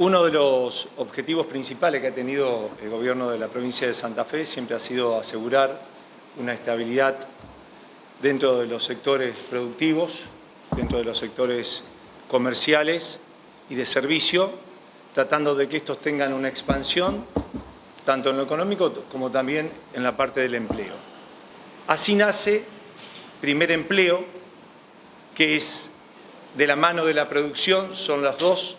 Uno de los objetivos principales que ha tenido el gobierno de la provincia de Santa Fe siempre ha sido asegurar una estabilidad dentro de los sectores productivos, dentro de los sectores comerciales y de servicio, tratando de que estos tengan una expansión tanto en lo económico como también en la parte del empleo. Así nace Primer Empleo, que es de la mano de la producción, son las dos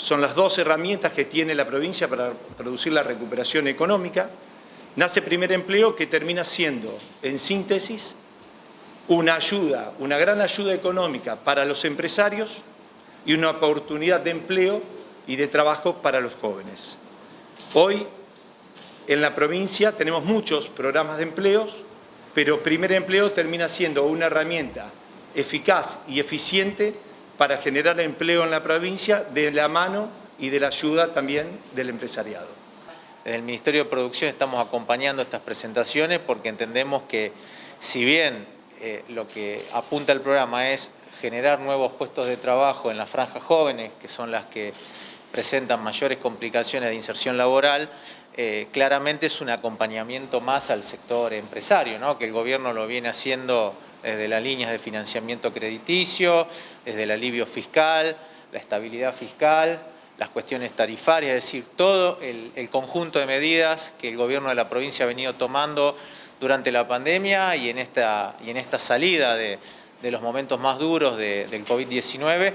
son las dos herramientas que tiene la provincia para producir la recuperación económica. Nace primer empleo que termina siendo, en síntesis, una ayuda, una gran ayuda económica para los empresarios y una oportunidad de empleo y de trabajo para los jóvenes. Hoy, en la provincia, tenemos muchos programas de empleos, pero primer empleo termina siendo una herramienta eficaz y eficiente para generar empleo en la provincia de la mano y de la ayuda también del empresariado. Desde el Ministerio de Producción estamos acompañando estas presentaciones porque entendemos que si bien eh, lo que apunta el programa es generar nuevos puestos de trabajo en las franjas jóvenes, que son las que presentan mayores complicaciones de inserción laboral, eh, claramente es un acompañamiento más al sector empresario, ¿no? que el gobierno lo viene haciendo desde las líneas de financiamiento crediticio, desde el alivio fiscal, la estabilidad fiscal, las cuestiones tarifarias, es decir, todo el, conjunto de medidas que el gobierno de la provincia ha venido tomando durante la pandemia y en esta, y en esta salida de, los momentos más duros del COVID-19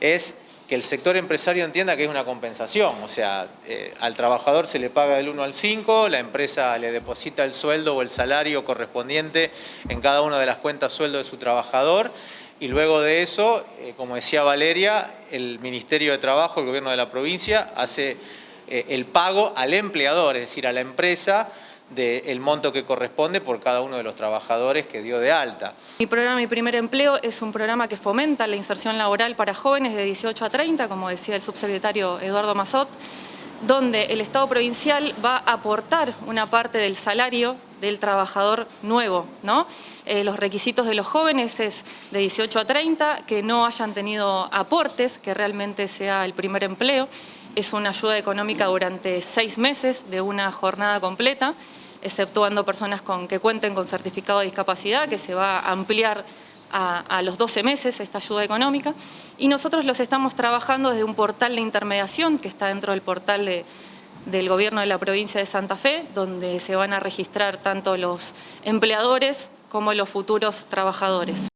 es que el sector empresario entienda que es una compensación, o sea, eh, al trabajador se le paga del 1 al 5, la empresa le deposita el sueldo o el salario correspondiente en cada una de las cuentas sueldo de su trabajador y luego de eso, eh, como decía Valeria, el Ministerio de Trabajo, el Gobierno de la provincia, hace eh, el pago al empleador, es decir, a la empresa, del monto que corresponde por cada uno de los trabajadores que dio de alta. Mi programa Mi Primer Empleo es un programa que fomenta la inserción laboral para jóvenes de 18 a 30, como decía el subsecretario Eduardo Mazot, donde el Estado provincial va a aportar una parte del salario del trabajador nuevo. Eh, los requisitos de los jóvenes es de 18 a 30, que no hayan tenido aportes, que realmente sea el primer empleo. Es una ayuda económica durante seis meses de una jornada completa exceptuando personas con, que cuenten con certificado de discapacidad, que se va a ampliar a, los 12 meses esta ayuda económica. Y nosotros los estamos trabajando desde un portal de intermediación que está dentro del portal del gobierno de la provincia de Santa Fe, donde se van a registrar tanto los empleadores como los futuros trabajadores.